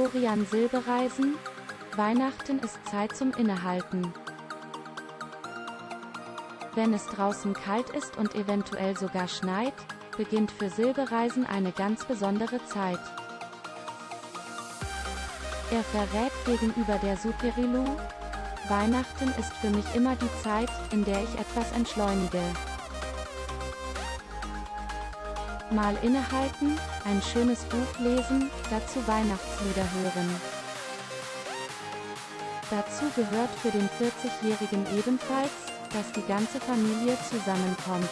Florian Silbereisen, Weihnachten ist Zeit zum Innehalten. Wenn es draußen kalt ist und eventuell sogar schneit, beginnt für Silbereisen eine ganz besondere Zeit. Er verrät gegenüber der Superilu, Weihnachten ist für mich immer die Zeit, in der ich etwas entschleunige. Mal innehalten, ein schönes Buch lesen, dazu Weihnachtslieder hören. Dazu gehört für den 40-Jährigen ebenfalls, dass die ganze Familie zusammenkommt.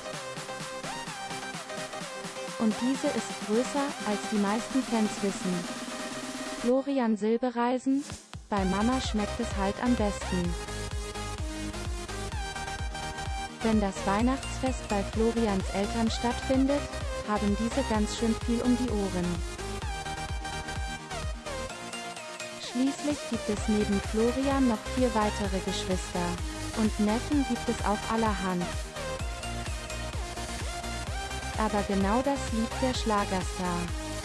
Und diese ist größer, als die meisten Fans wissen. Florian Silbereisen, bei Mama schmeckt es halt am besten. Wenn das Weihnachtsfest bei Florians Eltern stattfindet, haben diese ganz schön viel um die Ohren. Schließlich gibt es neben Florian noch vier weitere Geschwister. Und Neffen gibt es auch allerhand. Aber genau das liebt der Schlagerstar.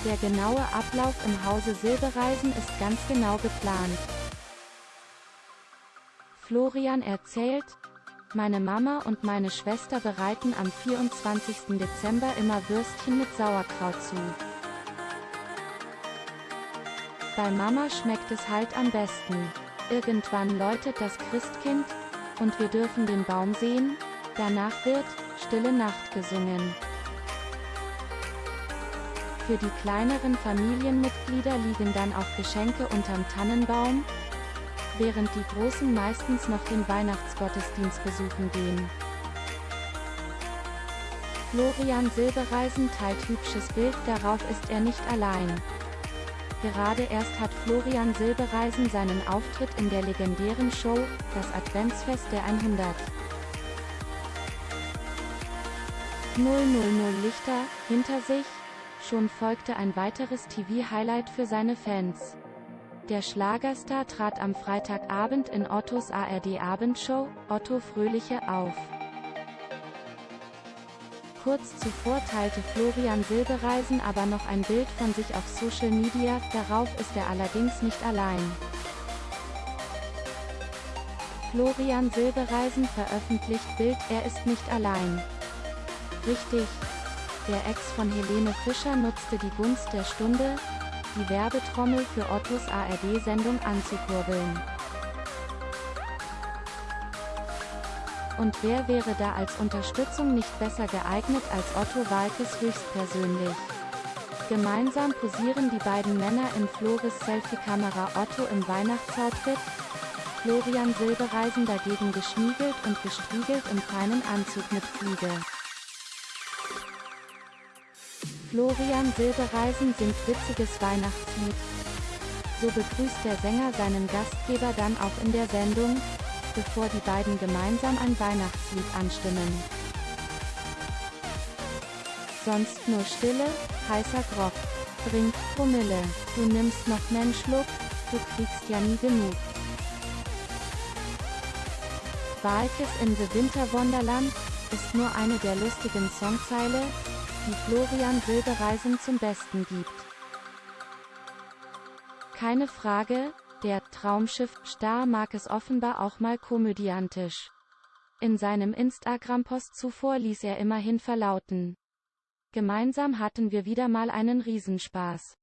Der genaue Ablauf im Hause Silbereisen ist ganz genau geplant. Florian erzählt, meine Mama und meine Schwester bereiten am 24. Dezember immer Würstchen mit Sauerkraut zu. Bei Mama schmeckt es halt am besten. Irgendwann läutet das Christkind, und wir dürfen den Baum sehen, danach wird Stille Nacht gesungen. Für die kleineren Familienmitglieder liegen dann auch Geschenke unterm Tannenbaum, während die Großen meistens noch den Weihnachtsgottesdienst besuchen gehen. Florian Silbereisen teilt hübsches Bild, darauf ist er nicht allein. Gerade erst hat Florian Silbereisen seinen Auftritt in der legendären Show, das Adventsfest der 100. 000 Lichter, hinter sich, Schon folgte ein weiteres TV-Highlight für seine Fans. Der Schlagerstar trat am Freitagabend in Ottos ARD-Abendshow, Otto Fröhliche, auf. Kurz zuvor teilte Florian Silbereisen aber noch ein Bild von sich auf Social Media, darauf ist er allerdings nicht allein. Florian Silbereisen veröffentlicht Bild, er ist nicht allein. Richtig, der Ex von Helene Fischer nutzte die Gunst der Stunde, die Werbetrommel für Ottos ARD-Sendung anzukurbeln. Und wer wäre da als Unterstützung nicht besser geeignet als Otto Walkes höchstpersönlich? Gemeinsam posieren die beiden Männer in Flores Selfie-Kamera Otto im Weihnachtsoutfit, Florian Silbereisen dagegen geschmiegelt und gestriegelt im feinen Anzug mit Fliege. Florian Silbereisen singt witziges Weihnachtslied. So begrüßt der Sänger seinen Gastgeber dann auch in der Sendung, bevor die beiden gemeinsam ein Weihnachtslied anstimmen. Sonst nur Stille, heißer Grog. Trink Promille. Du nimmst noch nen du kriegst ja nie genug. Walkes in The Winter Wonderland ist nur eine der lustigen Songzeile, die Florian Silbereisen zum Besten gibt. Keine Frage, der Traumschiff-Star mag es offenbar auch mal komödiantisch. In seinem Instagram-Post zuvor ließ er immerhin verlauten. Gemeinsam hatten wir wieder mal einen Riesenspaß.